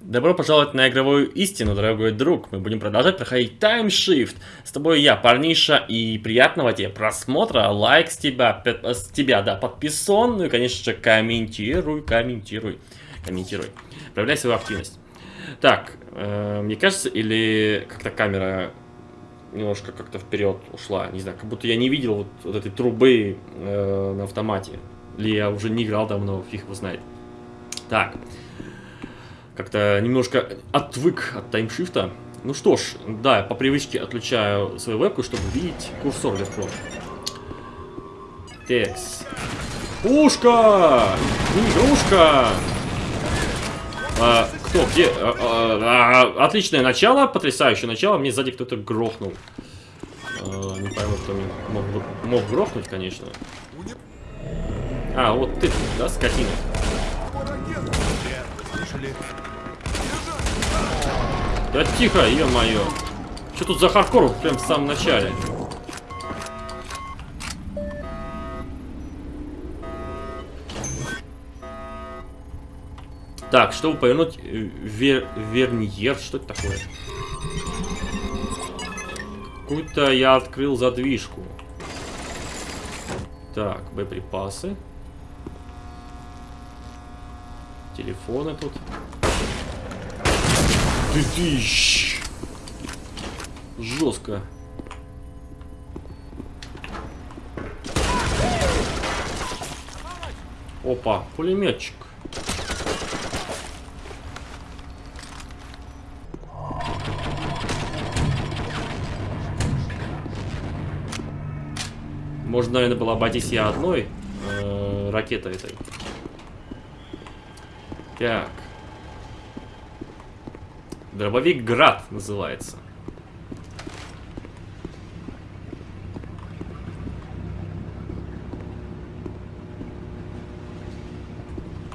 Добро пожаловать на игровую истину, дорогой друг. Мы будем продолжать проходить Time Shift. С тобой я, парниша, и приятного тебе просмотра. Лайк с тебя, с тебя, да, подписан. Ну и, конечно же, комментируй, комментируй, комментируй. Проявляй свою активность. Так, э, мне кажется, или как-то камера немножко как-то вперед ушла. Не знаю, как будто я не видел вот, вот этой трубы э, на автомате. Или я уже не играл давно, фиг его знает. Так как-то немножко отвык от таймшифта. Ну что ж, да, по привычке отключаю свою вебку, чтобы видеть курсор легко. Текс. Пушка! Игрушка! А, кто? Где? А, а, а, отличное начало, потрясающее начало. Мне сзади кто-то грохнул. А, не пойму, кто меня мог, мог грохнуть, конечно. А, вот ты, да, скотина? Да тихо, ё-моё. Что тут за хардкор прям в самом начале? Так, чтобы повернуть э, вер верниер, что это такое? Какую-то я открыл задвижку. Так, боеприпасы. Телефоны тут. Ты тыщ. Жестко. Опа, пулеметчик. Можно, наверное, было обойтись я одной э, ракетой этой. Так. Дробовик Град называется.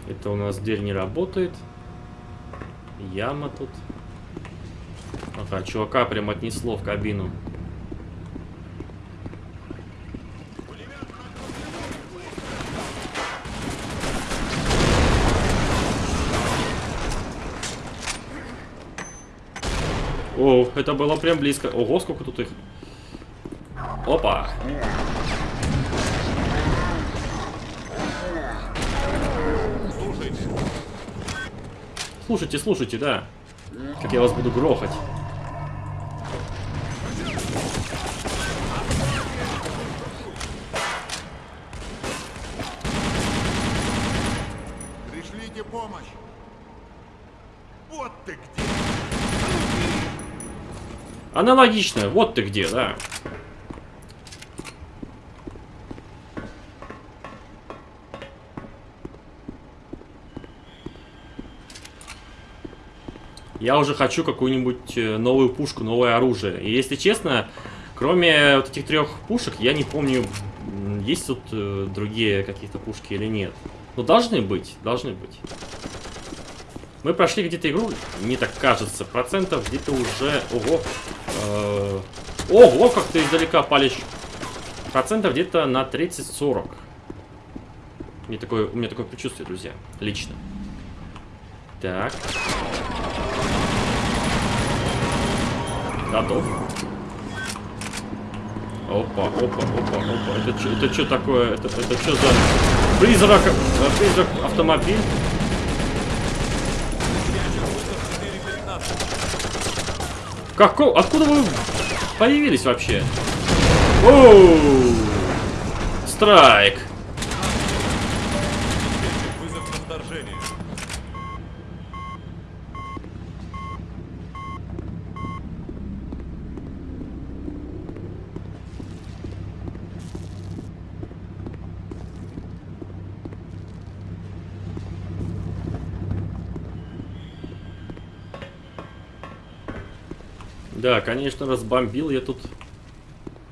Это у нас дверь не работает. Яма тут. Ага, чувака прям отнесло в кабину. О, это было прям близко. Ого, сколько тут их. Опа. Слушайте, слушайте, да. Как я вас буду грохать. Пришлите помощь. Вот ты где. Аналогично. Вот ты где, да. Я уже хочу какую-нибудь э, новую пушку, новое оружие. И если честно, кроме вот этих трех пушек, я не помню, есть тут э, другие какие-то пушки или нет. Но должны быть, должны быть. Мы прошли где-то игру, мне так кажется, процентов где-то уже... Ого, Э, ого, как ты издалека палишь. Процентов где-то на 30-40. Мне такое, у меня такое предчувствие, друзья. Лично. Так. Готов. Опа, опа, опа, опа. Это это что такое? Это, это что за призрак, э, призрак автомобиль? Как, откуда вы появились вообще? Оу! Страйк! Да, конечно, разбомбил я тут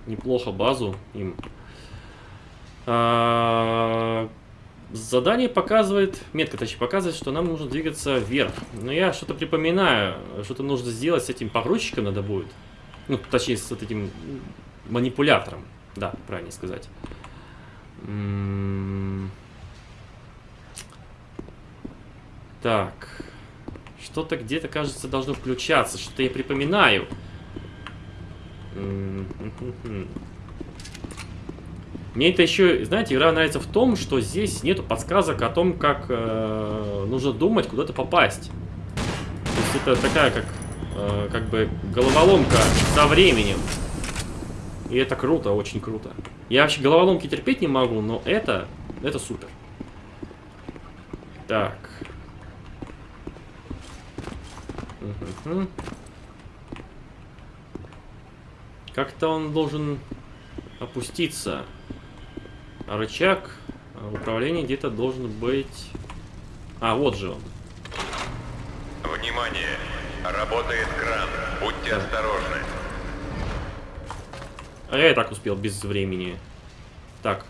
неплохо базу им. А, задание показывает, метка точнее показывает, что нам нужно двигаться вверх. Но я что-то припоминаю, что-то нужно сделать с этим погрузчиком надо будет. Ну, точнее, с вот этим манипулятором. Да, правильно сказать. М -м так. Что-то где-то, кажется, должно включаться. Что-то я припоминаю. Мне это еще, знаете, игра нравится в том, что здесь нету подсказок о том, как э, нужно думать, куда-то попасть. То есть это такая, как, э, как бы, головоломка со временем. И это круто, очень круто. Я вообще головоломки терпеть не могу, но это, это супер. Так. Как-то он должен опуститься. А рычаг управления где-то должен быть... А, вот же он. Внимание! Работает кран. Будьте да. осторожны. А я и так успел без времени. Так.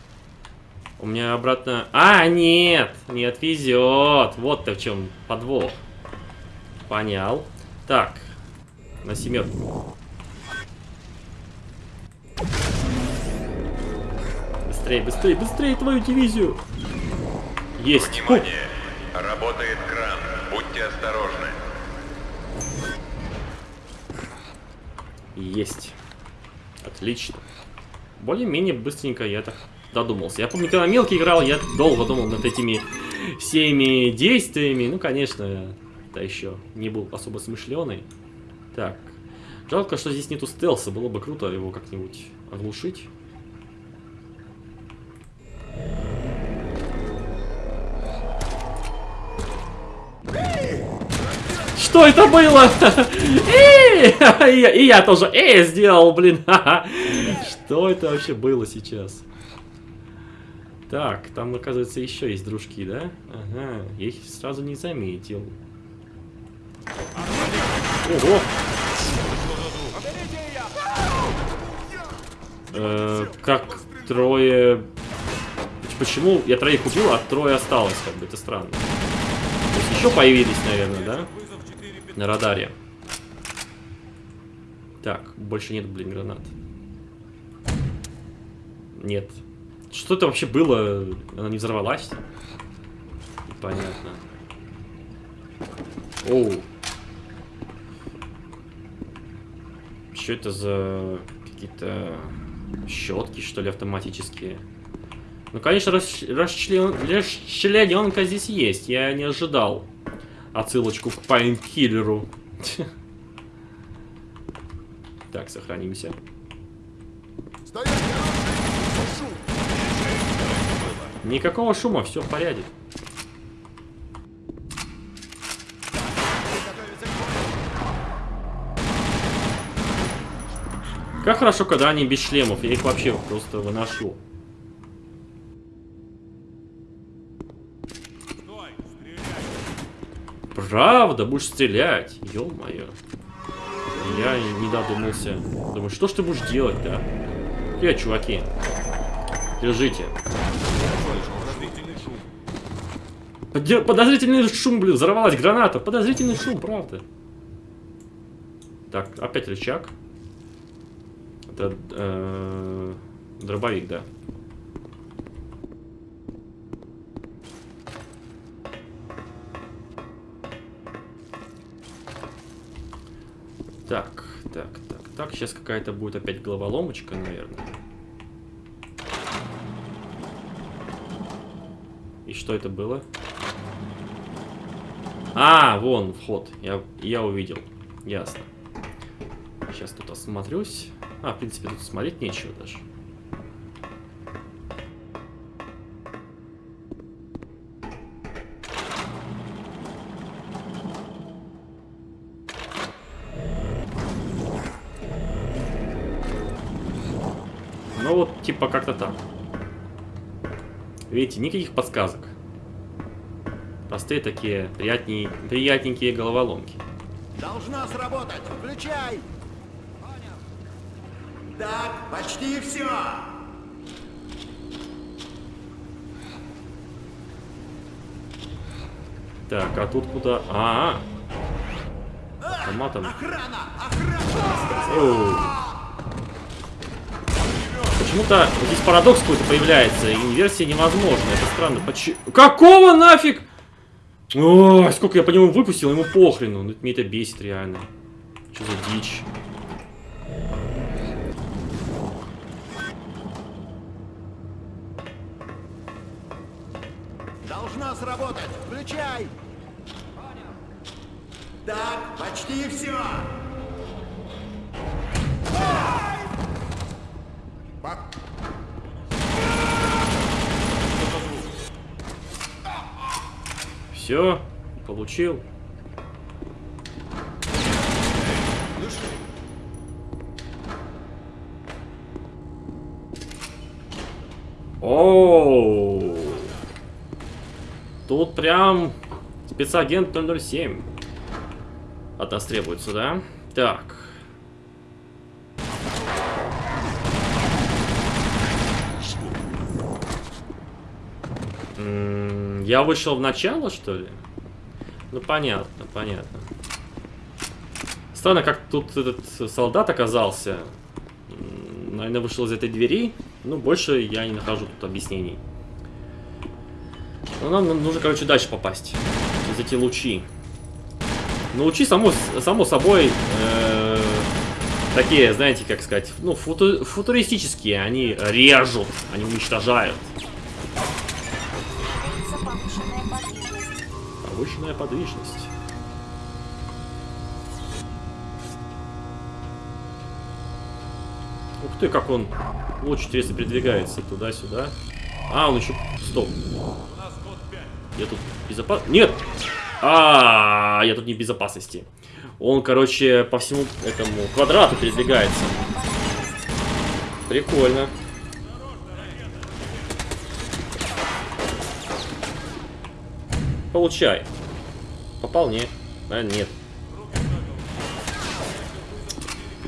У меня обратно... А, нет! Не отвезет. Вот-то в чем подвох. Понял. Так. На семерку. Быстрее, быстрее, быстрее твою дивизию. Есть. Внимание! Фу. Работает кран. Будьте осторожны. Есть. Отлично. Более-менее быстренько я так додумался. Я помню, когда мелкий играл, я долго думал над этими всеми действиями. Ну, конечно, да еще не был особо смышленый. Так. Жалко, что здесь нету стелса. Было бы круто его как-нибудь оглушить. Что это было? И я тоже э сделал, блин. Что это вообще было сейчас? Так, там, оказывается, еще есть дружки, да? Ага, я их сразу не заметил. Ого! Э, как трое... Почему я троих убил, а трое осталось, как бы, это странно. То есть еще появились, наверное, да? на радаре. Так, больше нет, блин, гранат. Нет. Что это вообще было? Она не взорвалась? Понятно. Оу. Что это за какие-то щетки, что ли, автоматические? Ну, конечно, расчлен... расчлененка здесь есть. Я не ожидал отсылочку к Painkiller у. Так, сохранимся. Никакого шума, все в порядке. Как хорошо, когда они без шлемов. Я их вообще просто выношу. Правда? Будешь стрелять? Ё-моё. Я не додумался. Думаю, что ж ты будешь делать, да? Привет, чуваки. Держите. Подозрительный шум, блин, взорвалась граната. Подозрительный шум, правда. Так, опять рычаг. Это э, дробовик, да. Так, так, так, так. Сейчас какая-то будет опять головоломочка, наверное. И что это было? А, вон вход. Я, я увидел. Ясно. Сейчас тут осмотрюсь. А, в принципе, тут смотреть нечего даже. Типа как-то так. Видите, никаких подсказок. Простые такие приятней, приятненькие головоломки. Должна сработать. Включай. Так, почти все. Так, а тут куда? А, -а, -а. Автоматом. Охрана! Охрана! Почему-то здесь парадокс какой-то появляется, и инверсия невозможна. Это странно. Почему? Какого нафиг? Ой, сколько я по нему выпустил, ему похрену. Ну, Мне это бесит реально. Что за дичь? Должна Включай. Так, почти все. Все, получил. Оу. Тут прям спецагент 007 от нас требуется, да? Так. Я вышел в начало, что ли? Ну, понятно, понятно. Странно, как тут этот солдат оказался. Наверное, вышел из этой двери. Ну, больше я не нахожу тут объяснений. Ну, нам нужно, короче, дальше попасть. Через эти лучи. Ну, лучи, само, само собой, э, такие, знаете, как сказать, ну, футу- футуристические. Они режут, они уничтожают. Повышенная подвижность. Ух ты, как он луч интересно передвигается туда-сюда. А, он еще... Стоп. Я тут безопас... Нет! А, я тут не в безопасности. Он, короче, по всему этому квадрату передвигается. Прикольно. Получай. Попал? Нет. А, нет.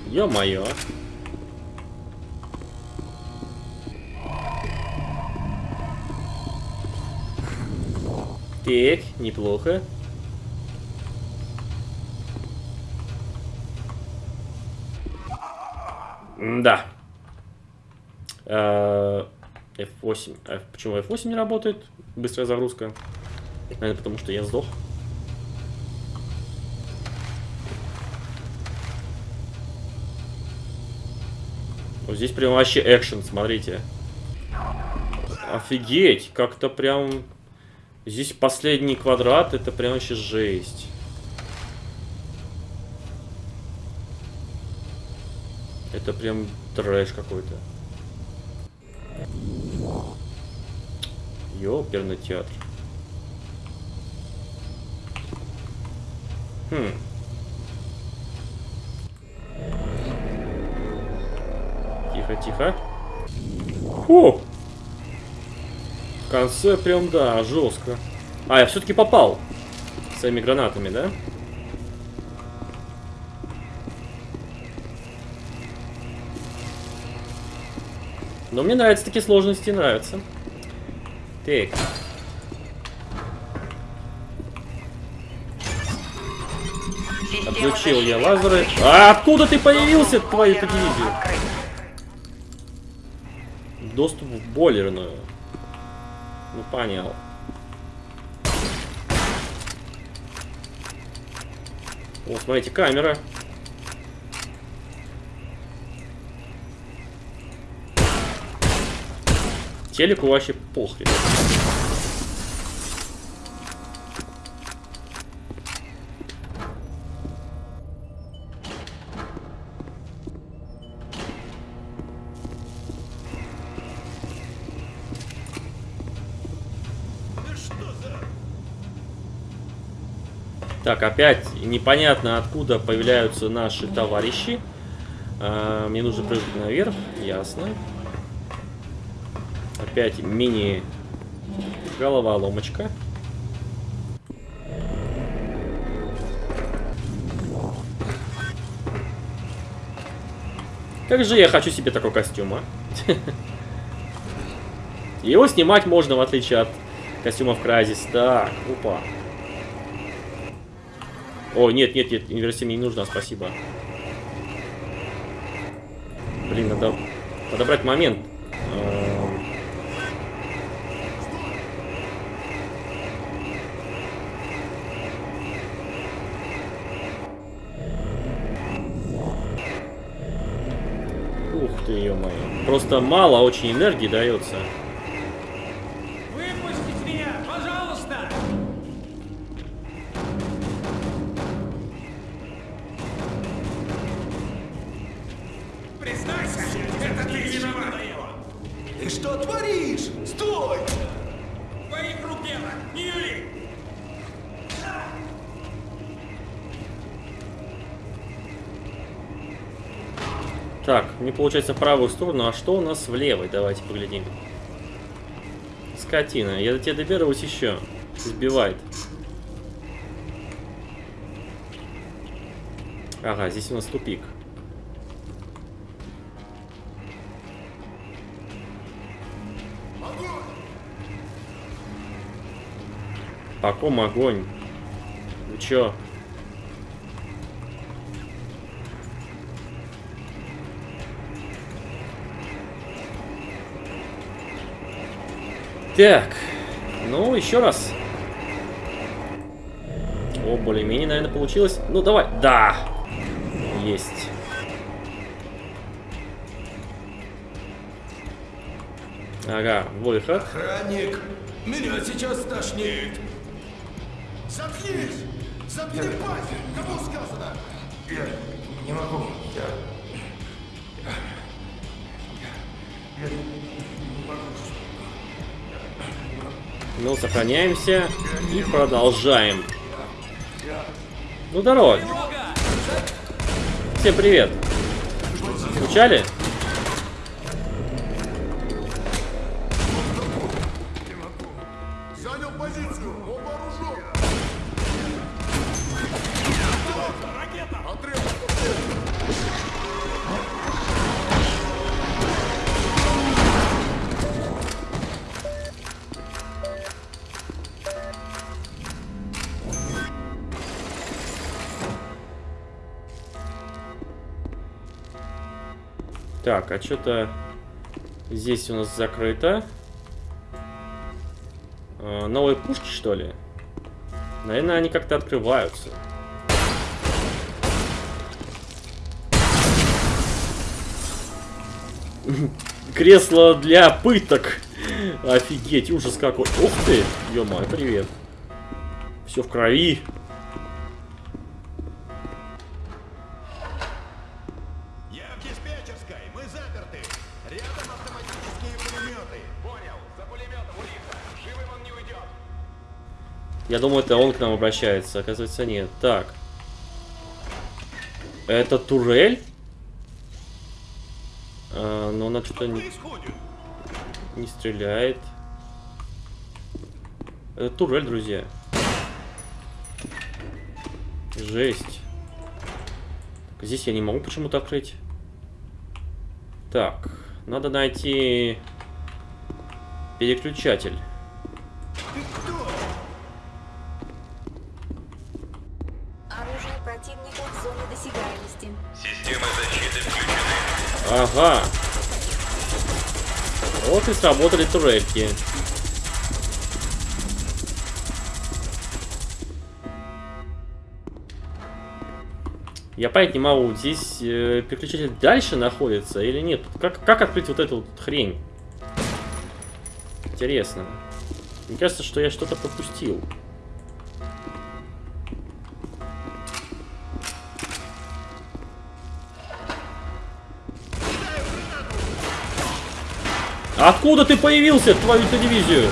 Ё-моё. Так, неплохо. Да. F8. F- Почему F8 не работает? Быстрая загрузка. Наверное, потому что я сдох. Вот здесь прям вообще экшен, смотрите. Офигеть, как-то прям... Здесь последний квадрат, это прям вообще жесть. Это прям трэш какой-то. Ёперный театр. Хм. Тихо, тихо. Фу! В конце прям, да, жестко. А, я все-таки попал. Своими гранатами, да? Но мне нравятся такие сложности, нравятся. Так. Отключил я лазеры. А откуда ты появился, твою дивизию? Доступ в бойлерную. Ну, понял. Вот, смотрите, камера. Телеку вообще похрен. Так, опять непонятно откуда появляются наши товарищи. А, мне нужно прыгнуть наверх, ясно. Опять мини головоломочка. Как же я хочу себе такой костюм, а? Его снимать можно, в отличие от костюмов Crysis. Так, опа. О, нет, нет, нет, инверсия мне не нужна, спасибо. Блин, надо подобрать момент. Эм. Ух ты, ё-моё. Просто мало очень энергии дается. Так, не получается в правую сторону, а что у нас в левой? Давайте поглядим. Скотина, я до тебя доберусь еще. Сбивает. Ага, здесь у нас тупик. По ком огонь? Вы чё? Так, ну еще раз. О, более-менее, наверное, получилось. Ну, давай. Да. Есть. Ага, выход. Охранник, меня сейчас тошнит. Заткнись! Заткни пасть! Кому сказано? Я не могу. Ну, сохраняемся и продолжаем. Ну, здорово. Всем привет. Скучали? Так, а что-то здесь у нас закрыто. А, новые пушки, что ли? Наверное, они как-то открываются. Кресло для пыток. Офигеть, ужас какой. Ух ты, ё привет. Все в крови. Я думаю, это он к нам обращается. Оказывается, нет. Так. Это турель? А, но она что-то не, не стреляет. Это турель, друзья. Жесть. Здесь я не могу почему-то открыть. Так, надо найти переключатель. Ага. Вот и сработали турельки. Я понять не могу, здесь э, переключатель дальше находится или нет? Как, как открыть вот эту вот хрень? Интересно. Мне кажется, что я что-то пропустил. Откуда ты появился, твою-то дивизию?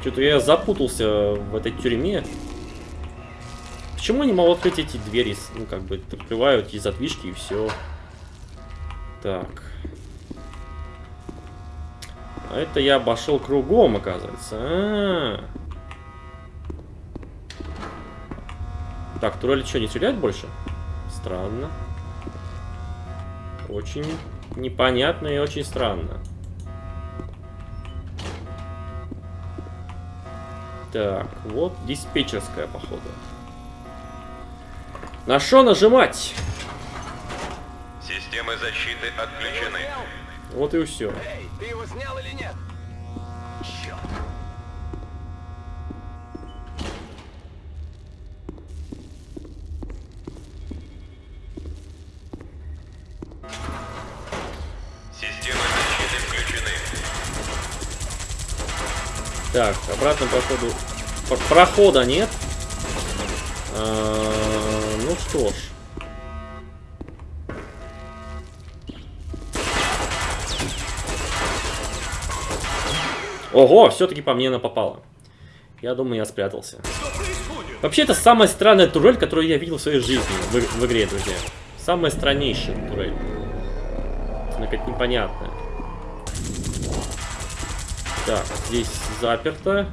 Что-то я запутался в этой тюрьме. Почему я не могу открыть эти двери? Ну, как бы, открываю эти задвижки и все. Так. А это я обошел кругом, оказывается. А -а -а. Так, турель что, не стреляет больше? Странно. Очень непонятно и очень странно. Так, вот диспетчерская, походу. На что нажимать? Системы защиты отключены. Вот и все. Эй, ты его снял или нет? Обратно походу... Про- Прохода нет. А, Ну что ж. Ого, все-таки по мне она попала. Я думаю, я спрятался. Вообще, это самая странная турель, которую я видел в своей жизни в, в игре, друзья. Самая страннейшая турель. Она как непонятная. Так, здесь заперто.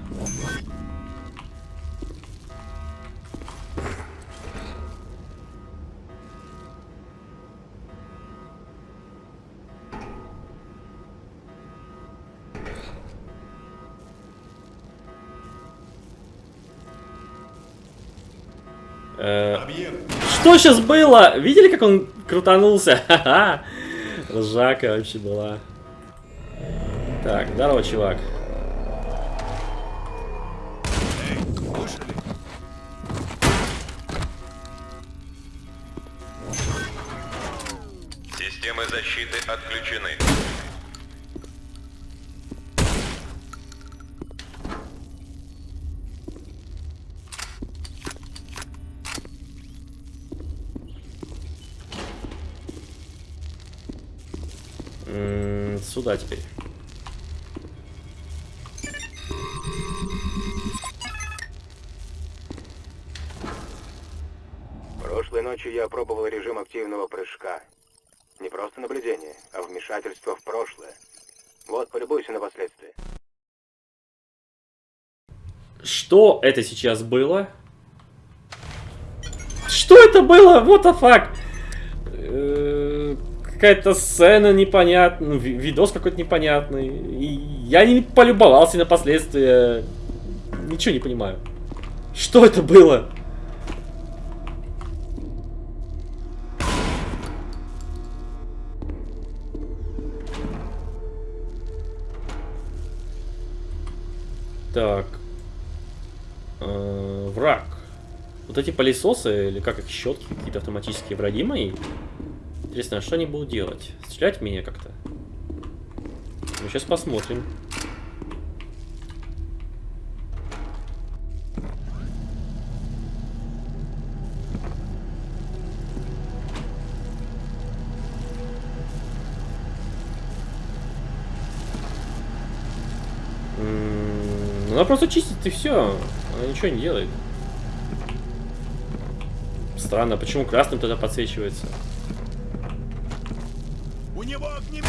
Э. Что сейчас было? Видели, как он крутанулся? Ха-ха. Ржака вообще была. Так, здорово, чувак. Системы защиты отключены. М, Сюда теперь. Прыжка. Не просто наблюдение, а вмешательство в прошлое. Вот, полюбуйся на последствия. Что это сейчас было? Что это было? What the fuck? Э, Какая-то сцена непонятная, ну, ви- видос какой-то непонятный. И я не полюбовался на последствия. Ничего не понимаю. Что это было? Так. Э, враг. Вот эти пылесосы, или как их, щетки, какие-то автоматические враги мои. Интересно, а что они будут делать? Стрелять меня как-то? Ну, сейчас посмотрим. Она просто чистит и все. Она ничего не делает. Странно, почему красным тогда подсвечивается? У него огнемет!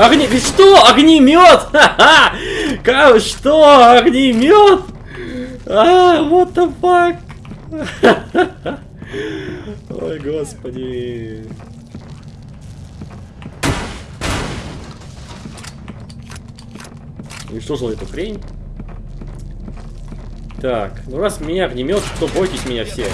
Огни... ведь Что? Огнемет? Ха-ха! Ка- Что? Огнемет? А, what the fuck? Ой, господи. Уничтожил эту хрень. Так, ну раз меня огнемет, то бойтесь меня все.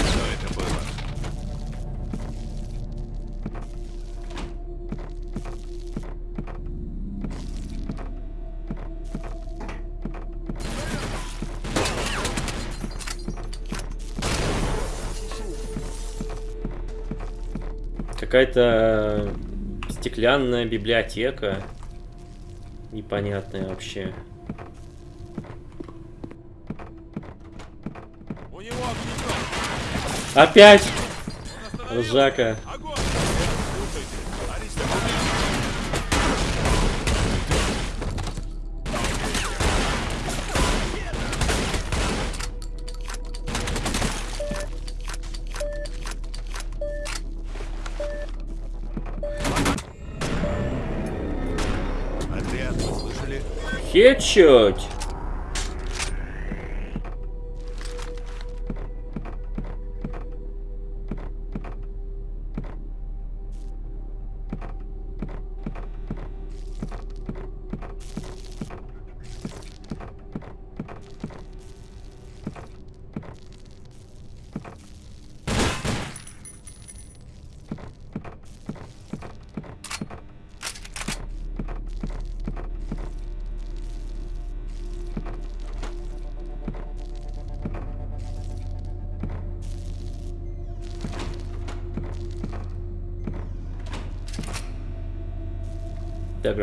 Какая-то стеклянная библиотека. Непонятная вообще. Опять! Ржака. Огонь!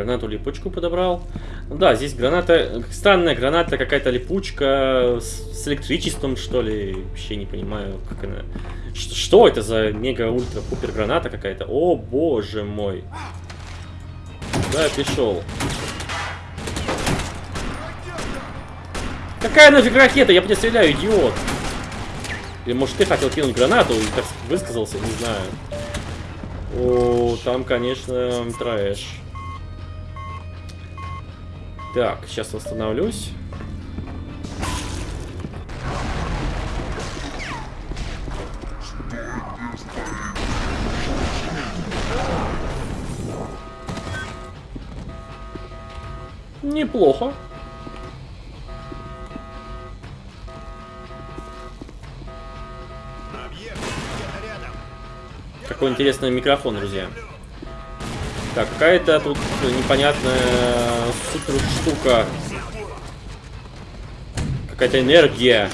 Гранату липучку подобрал. Да, здесь граната, странная граната, какая-то липучка с, с электричеством, что ли. Вообще не понимаю, как она... Ш- что это за мега-ультра-пупер граната какая-то? О, боже мой. Куда я пришел? Какая нафиг ракета? Я по тебе стреляю, идиот! Или может ты хотел кинуть гранату и так высказался, не знаю. О, там, конечно, трэш. Так, сейчас восстановлюсь. Неплохо. Какой интересный микрофон, друзья. Так, какая-то тут непонятная супер штука. Какая-то энергия.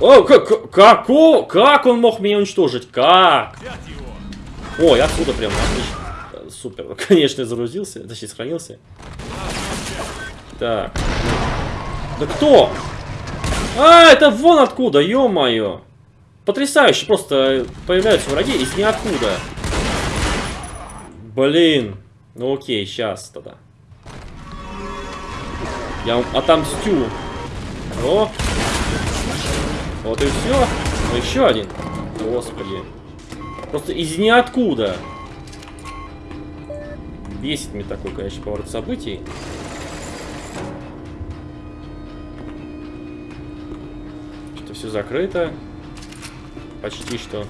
О, как, как, о, как он мог меня уничтожить? Как? Его. Ой, отсюда прям, отлично. Супер, конечно, загрузился, точнее, сохранился. Так. Да кто? А, это вон откуда, ё-моё. Потрясающе, просто появляются враги из ниоткуда. Блин. Ну окей, сейчас тогда. Я вам отомстю. О. Вот и все. Ну еще один. Господи. Просто из ниоткуда. Бесит мне такой, конечно, поворот событий. Что-то все закрыто. Почти что.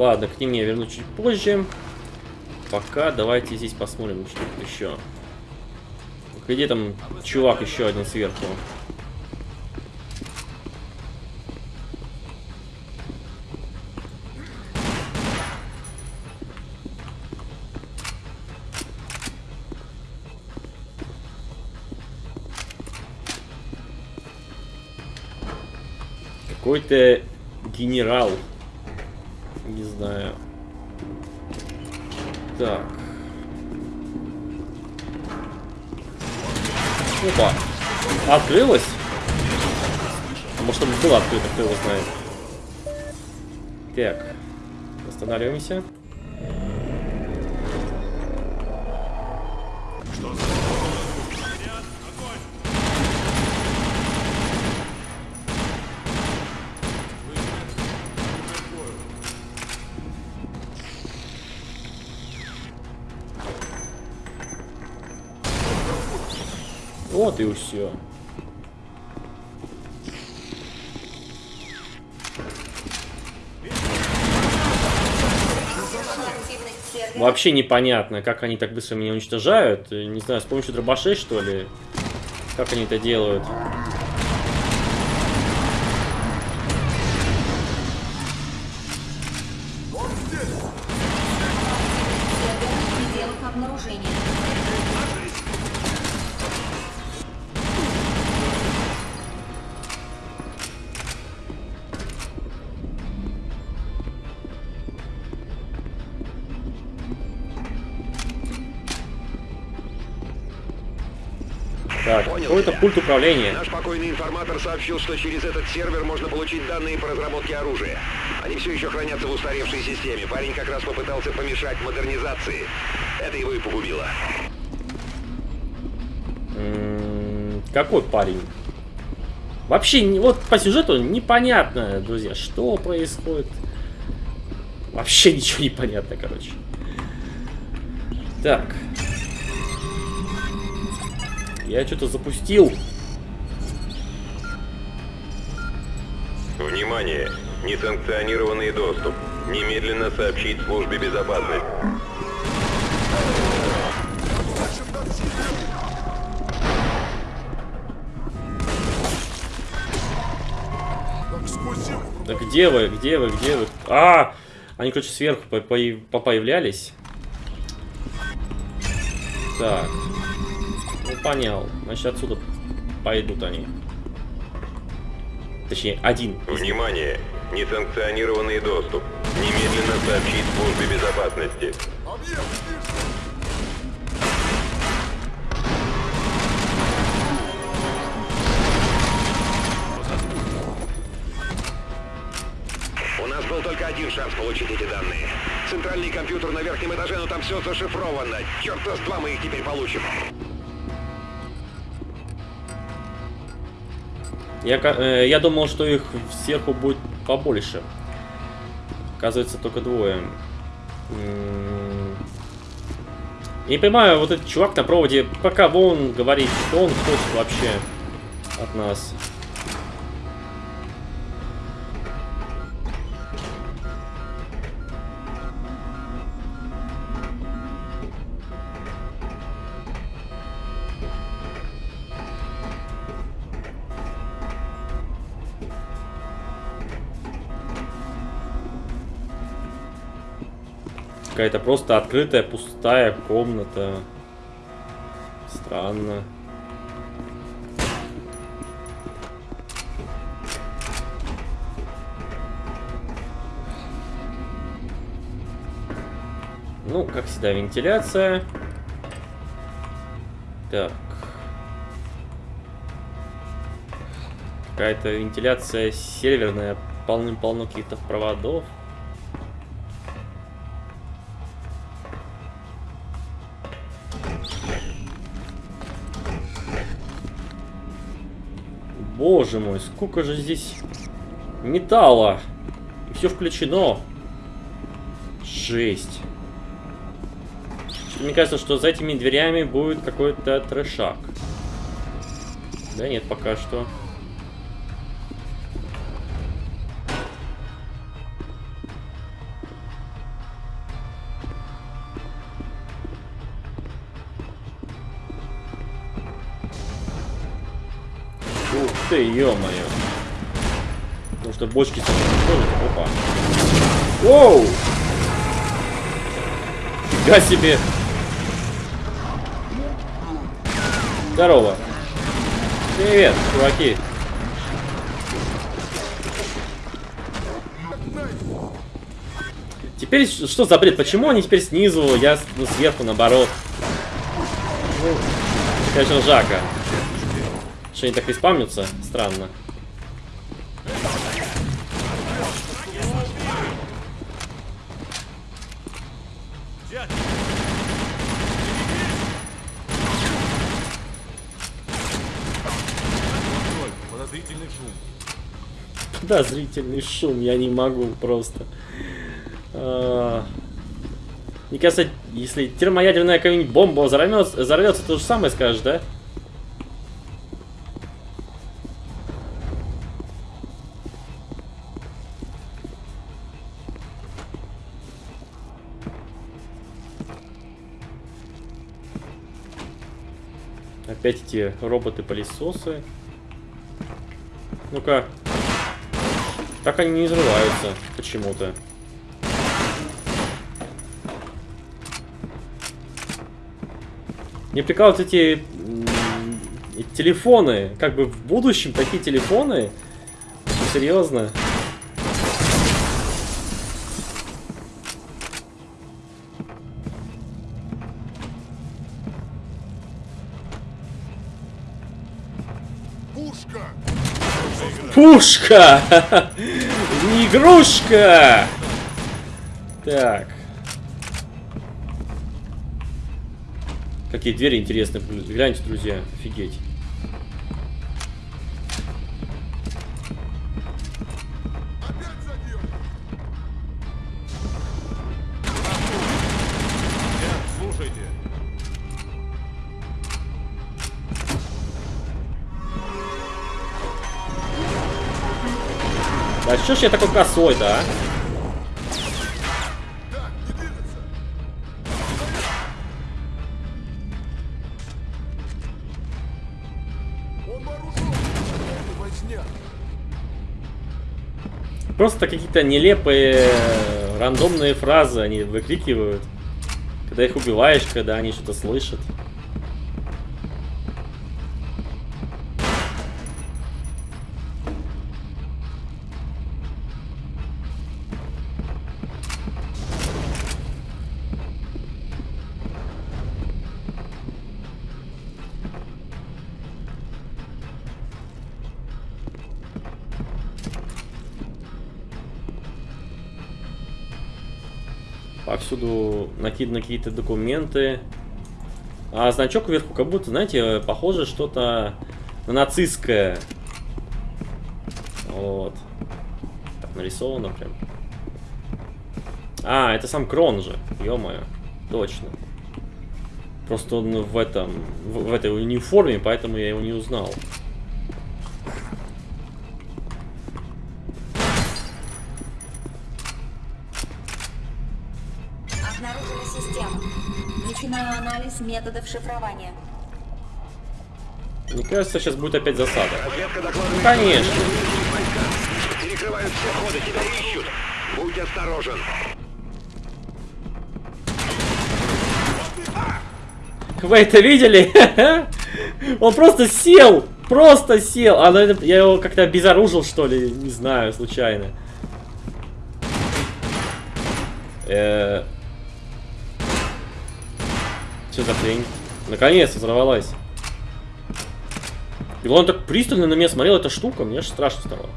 Ладно, к ним я вернусь чуть позже. Пока давайте здесь посмотрим что-то еще. Где там чувак еще один сверху? Какой-то генерал. Не знаю. Так. Опа. Открылось? А может оно было открыто, кто его знает. Так. Останавливаемся. Все. Вообще непонятно, как они так быстро меня уничтожают. Не знаю, с помощью дробашей, что ли? Как они это делают? Так, какой-то пульт управления. Наш покойный информатор сообщил, что через этот сервер можно получить данные по разработке оружия. Они все еще хранятся в устаревшей системе. Парень как раз попытался помешать модернизации. Это его и погубило. М, Какой парень? Вообще, вот по сюжету непонятно, друзья, что происходит. Вообще ничего не понятно, короче. Так. Я что-то запустил. Внимание! Несанкционированный доступ. Немедленно сообщить службе безопасности. Да где вы, где вы, где вы? А! Они, короче, сверху по- по- попоявлялись. Так. Понял. Значит, отсюда пойдут они. Точнее, один. Внимание! Несанкционированный доступ. Немедленно сообщить службе безопасности. У нас был только один шанс получить эти данные. Центральный компьютер на верхнем этаже, но там все зашифровано. Черта с два мы их теперь получим. Я, э, я думал, что их сверху будет побольше. Оказывается, только двое. Я не понимаю, вот этот чувак на проводе, пока он говорит, что он хочет вообще от нас. Какая-то просто открытая, пустая комната. Странно. Ну, как всегда, вентиляция. Так. Какая-то вентиляция серверная, полным-полно каких-то проводов. Боже мой, сколько же здесь металла. И все включено. Жесть. Мне кажется, что за этими дверями будет какой-то трешак. Да нет, пока что. Бочки. Опа. Воу! Фига себе! Здорово. Привет, чуваки. Теперь что за бред? Почему они теперь снизу, я ну, сверху, наоборот? Конечно, Жака. Что они так и спамнятся? Странно. Взять! Контроль, подозрительный шум. Подозрительный шум, я не могу просто. А, Мне кажется, если термоядерная какая-нибудь бомба взорвется, взорвется, то же самое скажешь, да? Опять эти роботы-пылесосы. Ну-ка. Так они не взрываются почему-то. Мне прикалывают эти телефоны. Как бы в будущем такие телефоны. Серьезно. Пушка! Не игрушка! Так. Какие двери интересные. Гляньте, друзья. Офигеть. Что ж я такой косой-то, а? Просто какие-то нелепые, рандомные фразы они выкрикивают. Когда их убиваешь, когда они что-то слышат. Накиданы какие-то документы. А значок вверху как будто, знаете, похоже что-то на нацистское. Вот. Так нарисовано прям. А, это сам Крон же. Ё-моё. Точно. Просто он в этом, в, в этой униформе, поэтому я его не узнал. Система. Начинаю анализ методов шифрования. Мне кажется, сейчас будет опять засада. Конечно. Перекрывают все ходы, тебя ищут. Будь осторожен. Вы это видели? Он просто сел! Просто сел! А наверное, я его как-то обезоружил, что ли? Не знаю, случайно. Э, Что за хрень? Наконец взорвалась. И он так пристально на меня смотрел, эта штука, мне аж страшно стало.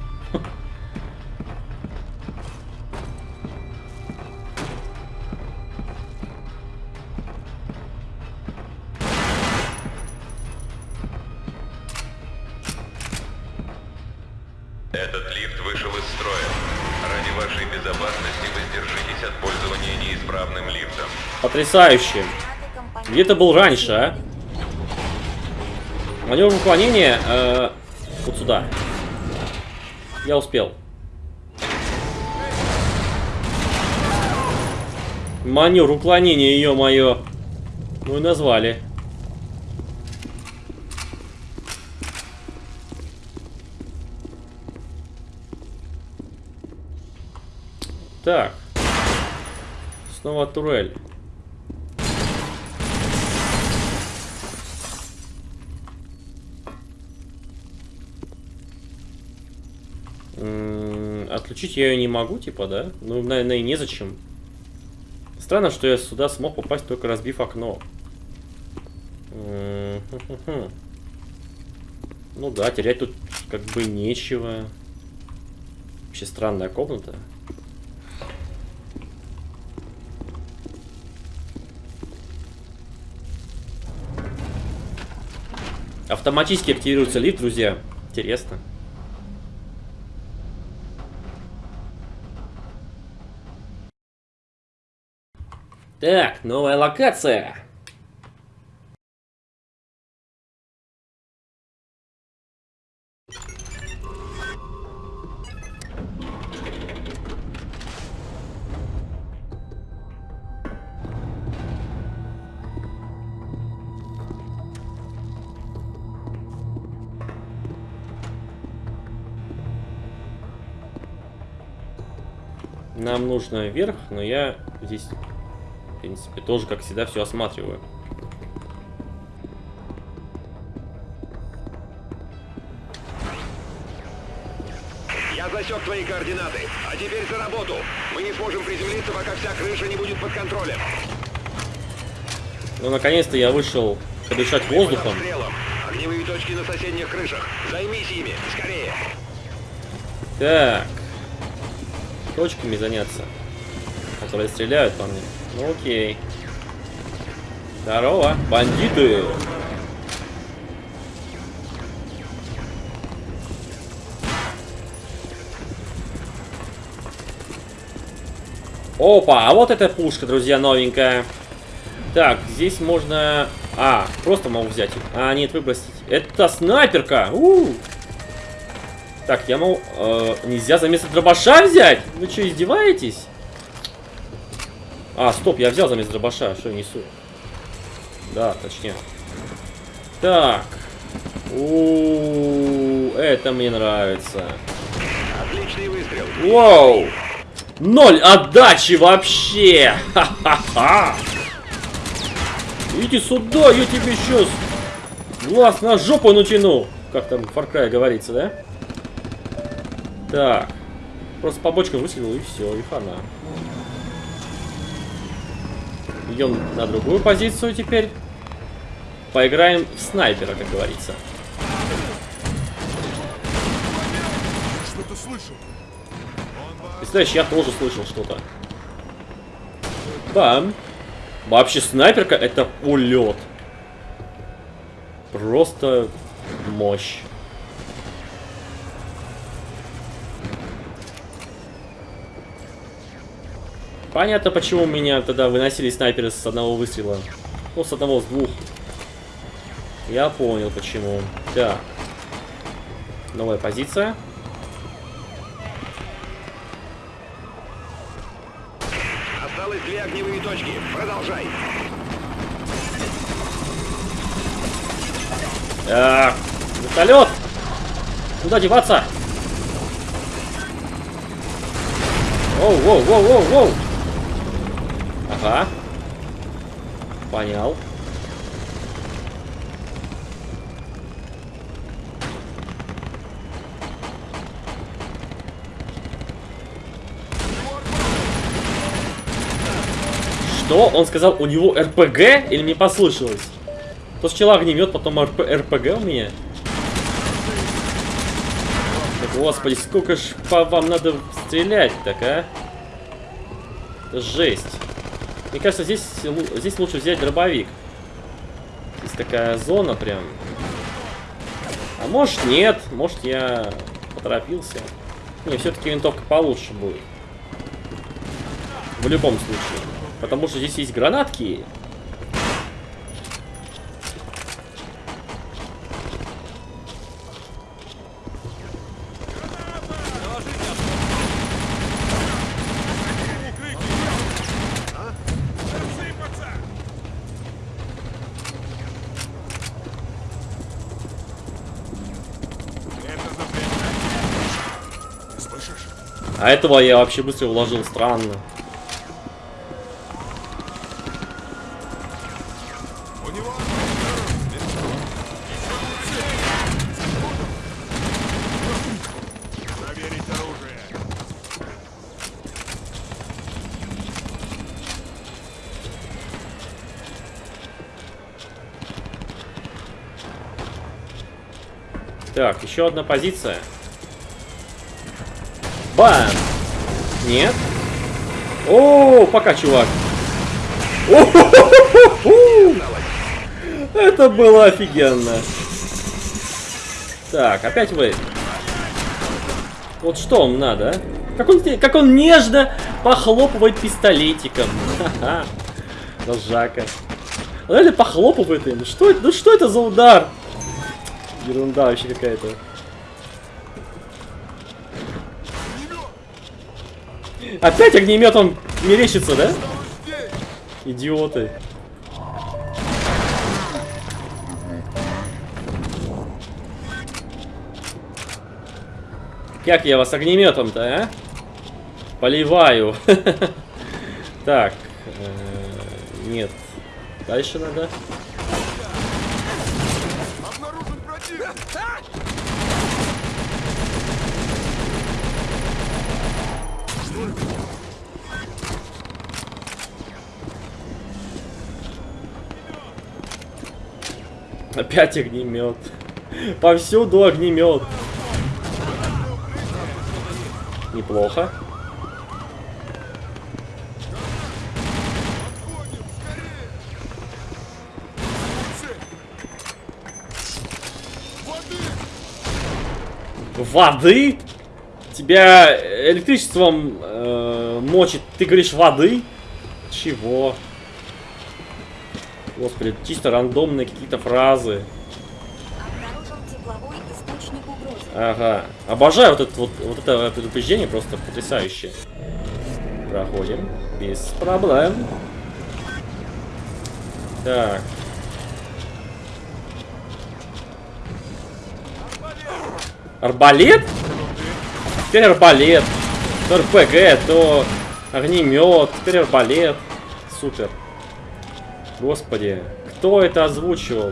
Этот лифт вышел из строя. Ради вашей безопасности воздержитесь от пользования неисправным лифтом. Потрясающе. Где ты был раньше, а? Маневр уклонения э, вот сюда. Я успел. Маневр уклонения, ее мое. Ну и назвали. Так. Снова турель. Отключить я ее не могу, типа, да? Ну, наверное, и незачем. Странно, что я сюда смог попасть, только разбив окно. Ну да, терять тут как бы нечего. Вообще странная комната. Автоматически активируется лифт, друзья. Интересно. Так, новая локация. Нам нужно вверх, но я здесь, принципе, тоже, как всегда, все осматриваю. Я засек твои координаты. А теперь за работу. Мы не сможем приземлиться, пока вся крыша не будет под контролем. Ну, наконец-то я вышел подышать Под воздухом. Огневые точки на соседних крышах. Займись ими. Скорее. Так. Точками заняться. Которые стреляют по мне. Ну окей. Здорово, бандиты! Опа, а вот эта пушка, друзья, новенькая. Так, здесь можно... А, просто могу взять. А, нет, выбросить. Это снайперка! У! Так, я могу... э, нельзя за место дробаша взять? Вы что, издеваетесь? А, стоп, я взял за место дробаша. Что я несу? Да, точнее. Так. У, это мне нравится. Отличный выстрел. Воу! Ноль отдачи вообще! Ха-ха-ха! Иди сюда, я тебе сейчас глаз на жопу натяну. Как там в Far Cry говорится, да? Так. Просто по бочкам выстрелил и все, и хана. Идем на другую позицию теперь. Поиграем в снайпера, как говорится. Что-то слышал. Представляешь, я тоже слышал что-то. Бам. Вообще снайперка это улет. Просто мощь. Понятно, почему меня тогда выносили снайперы с одного выстрела. Ну, с одного, с двух. Я понял, почему. Так. Новая позиция. Осталось две огневые точки. Продолжай. Так. Вертолет! Куда деваться? Воу, воу, воу, воу, воу. Ага. Понял. Что? Он сказал, у него РПГ? Или мне послышалось? То сначала огнемет, потом РП, РПГ у меня? Да, Господи, сколько ж по вам надо стрелять так, а? Это жесть. Мне кажется, здесь, здесь лучше взять дробовик. Здесь такая зона прям. А может нет, может я поторопился. Не, все-таки винтовка получше будет. В любом случае. Потому что здесь есть гранатки. А этого я вообще быстро уложил, странно. Так, еще одна позиция. Бам! Нет? О, пока, чувак. О-хо-хо-хо-хо! Это было офигенно. Так, опять вы. Вот что вам надо, а? Как он, как он нежно похлопывает пистолетиком. Ха-ха. Он реально похлопывает им. Что это? Ну что это за удар? Ерунда вообще какая-то. Опять огнеметом мерещится, да? Идиоты. Как я вас огнеметом-то, а? Поливаю. Так. э, Нет. Дальше надо. Опять огнемет. Повсюду огнемет. Неплохо. Воды? Тебя электричеством э, мочит. Ты говоришь воды? Чего? Господи, чисто рандомные какие-то фразы. Ага. Обожаю вот это вот, вот это предупреждение, просто потрясающее. Проходим. Без проблем. Так. Арбалет? Теперь арбалет. То РПГ, то огнемет, теперь арбалет. Супер. Господи, кто это озвучивал?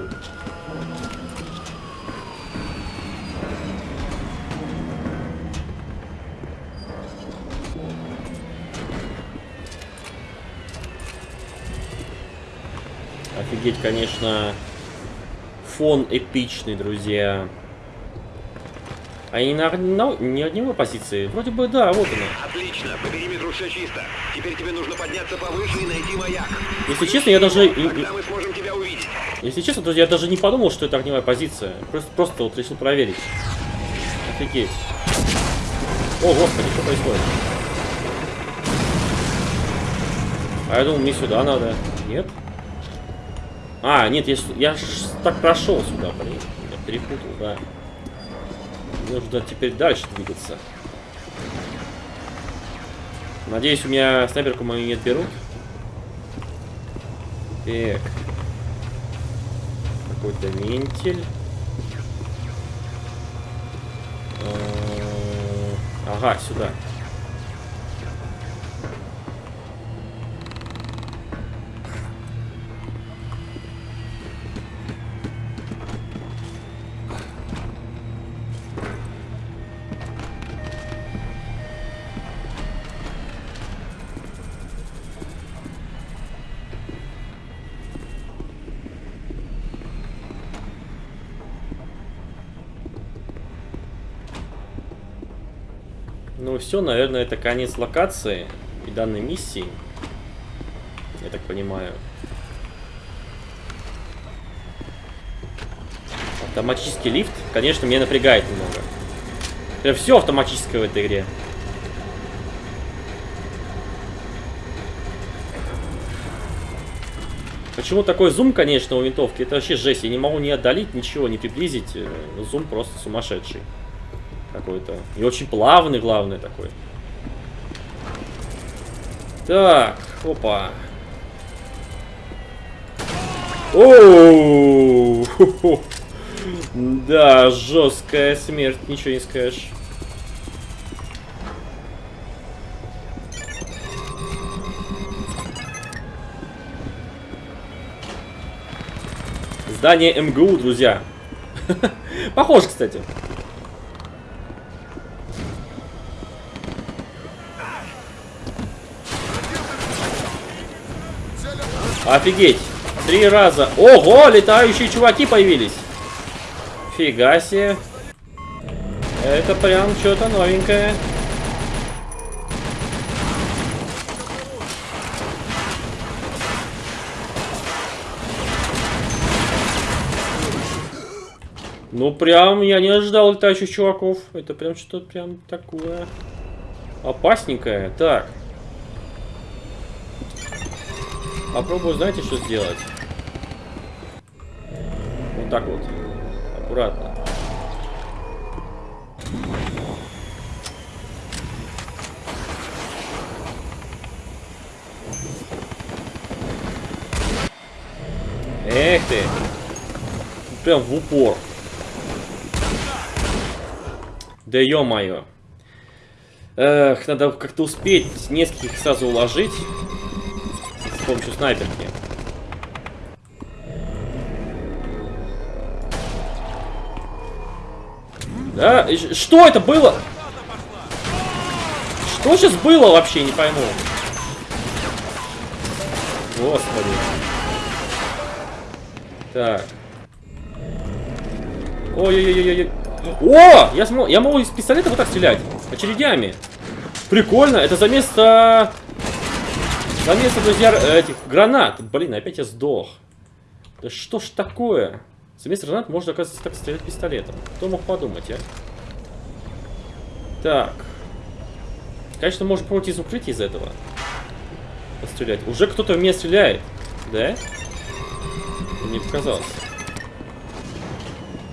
Офигеть, конечно, фон эпичный, друзья. А не на, на- не огневой позиции? Вроде бы да, вот она. Отлично, по периметру все чисто. Теперь тебе нужно подняться повыше и найти маяк. Если честно, я даже... Тогда мы сможем тебя увидеть. Если честно, то я даже не подумал, что это огневая позиция. Просто, просто вот решил проверить. Офигеть. О, господи, что происходит? А я думал, мне сюда надо. Нет? А, нет, я, я так прошел сюда, блин. Я перепутал, да. Нужно теперь дальше двигаться. Надеюсь, у меня снайперку мою не отберут. Так. Какой-то вентиль. Э, Ага, сюда. Ну все, наверное, это конец локации и данной миссии. Я так понимаю. Автоматический лифт, конечно, меня напрягает немного. Прям все автоматическое в этой игре. Почему такой зум, конечно, у винтовки? Это вообще жесть. Я не могу ни отдалить, ничего, не приблизить. Э, Зум просто сумасшедший какой-то. И очень плавный, главное, такой. Так, опа. Оу! Да, жесткая смерть, ничего не скажешь. Здание МГУ, друзья. Похоже, кстати. Офигеть. Три раза. Ого, летающие чуваки появились. Фига себе. Это прям что-то новенькое. Ну, прям я не ожидал летающих чуваков. Это прям что-то прям такое опасненькое. Так. Попробую, знаете, что сделать? Вот так вот. Аккуратно. Эх ты. Прям в упор. Да ё-моё. Эх, надо как-то успеть нескольких сразу уложить помощью снайперки. Да? Что это было? Что сейчас было вообще, не пойму. Господи. Так. Ой-ой-ой-ой. О! Я, смо... я могу из пистолета вот так стрелять. Очередями. Прикольно. Это за место... За место, друзья, этих гранат. Блин, опять я сдох. Да что ж такое? За гранат можно, оказывается, так стрелять пистолетом. Кто мог подумать, а? Так. Конечно, можно пробовать из укрытия из этого. Пострелять. Уже кто-то в меня стреляет. Да? Мне показалось.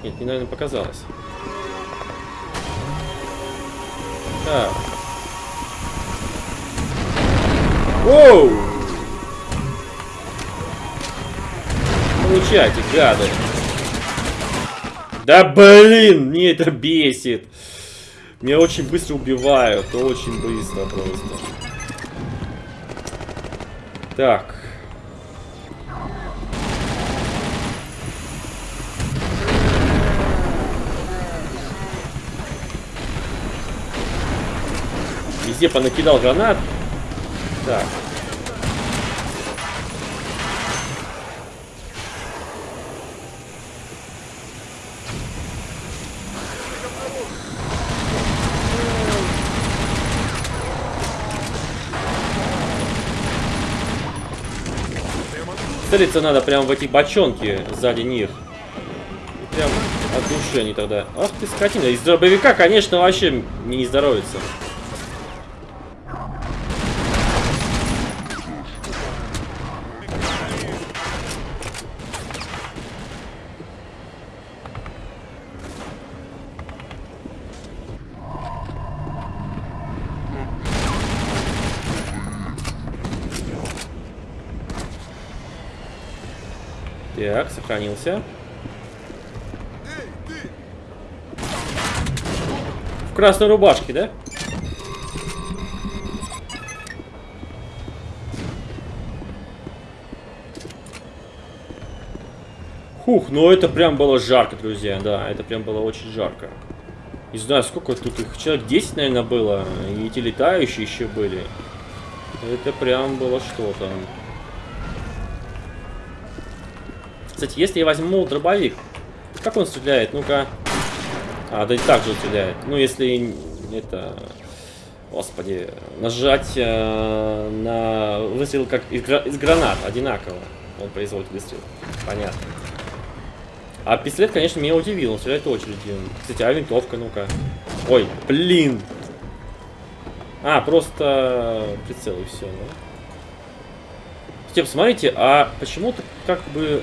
Нет, мне, наверное, показалось. Так. Оу! Получайте, гады. Да блин, мне это бесит. Меня очень быстро убивают, очень быстро просто. Так. Везде понакидал гранат. Так. Целиться надо прямо в эти бочонки сзади них. Прям от души они тогда. Ах ты скотина. Из дробовика, конечно, вообще не здоровится. Сохранился. В красной рубашке, да? Хух, ну это прям было жарко, друзья, да, это прям было очень жарко. Не знаю, сколько тут их, человек 10, наверное, было, и эти летающие еще были. Это прям было что-то. Кстати, если я возьму дробовик, как он стреляет? Ну-ка. А, да и так же стреляет. Ну, если это... Господи, нажать э, на выстрел как из, из гранат, одинаково. Он производит выстрел. Понятно. А пистолет, конечно, меня удивил. Он стреляет очередью. Кстати, а винтовка, ну-ка. Ой, блин. А, просто прицел и все, да? Тем, смотрите, а почему-то как бы...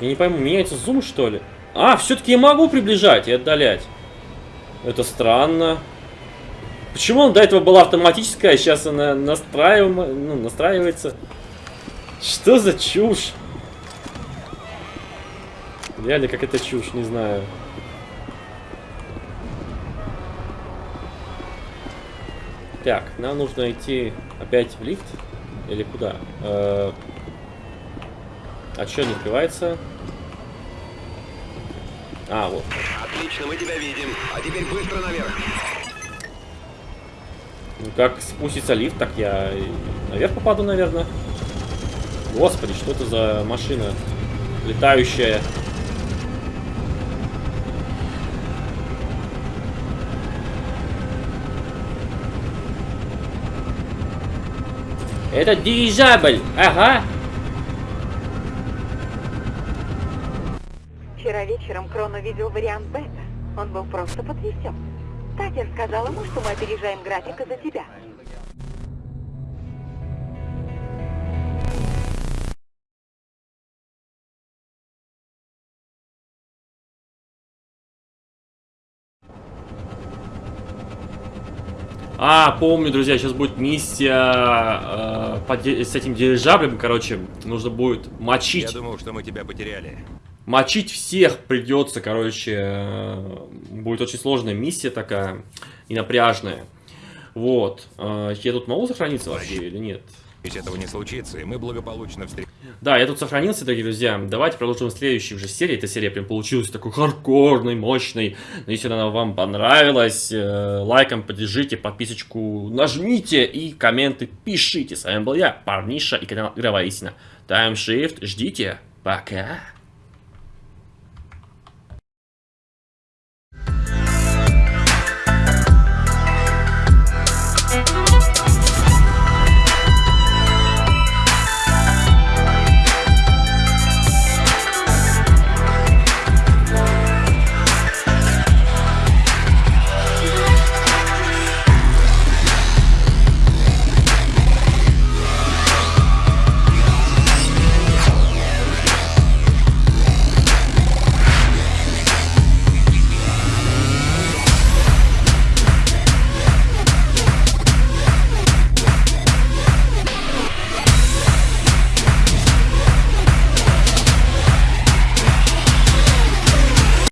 Я не пойму, меняется зум, что ли? А, все-таки я могу приближать и отдалять. Это странно. Почему он до этого была автоматическая, а сейчас она настраив... ну, настраивается? Что за чушь? Реально, как это чушь, не знаю. Так, нам нужно идти опять в лифт? Или куда? Э -э а что не открывается? А, вот. Отлично, мы тебя видим. А теперь быстро наверх. Ну, как спустится лифт, так я наверх попаду, наверное. Господи, что это за машина летающая? Это дирижабль, ага. Вчера вечером Крон увидел вариант бета. Он был просто потрясен. Татья сказал ему, что мы опережаем график из-за тебя. А, помню, друзья, сейчас будет миссия э, с этим дирижаблем, короче, нужно будет мочить. Я думал, что мы тебя потеряли. Мочить всех придется, короче, э, будет очень сложная миссия такая и напряжная. Вот. Э, я тут могу сохраниться вообще или нет? Ведь этого не случится, и мы благополучно встретимся. Да, я тут сохранился, дорогие друзья. Давайте продолжим в следующей уже серии. Эта серия прям получилась такой хардкорной, мощной. Но если она вам понравилась, э, лайком поддержите, подписочку нажмите и комменты пишите. С вами был я, Парниша и канал Игровая Истина. Таймшифт, ждите. Пока.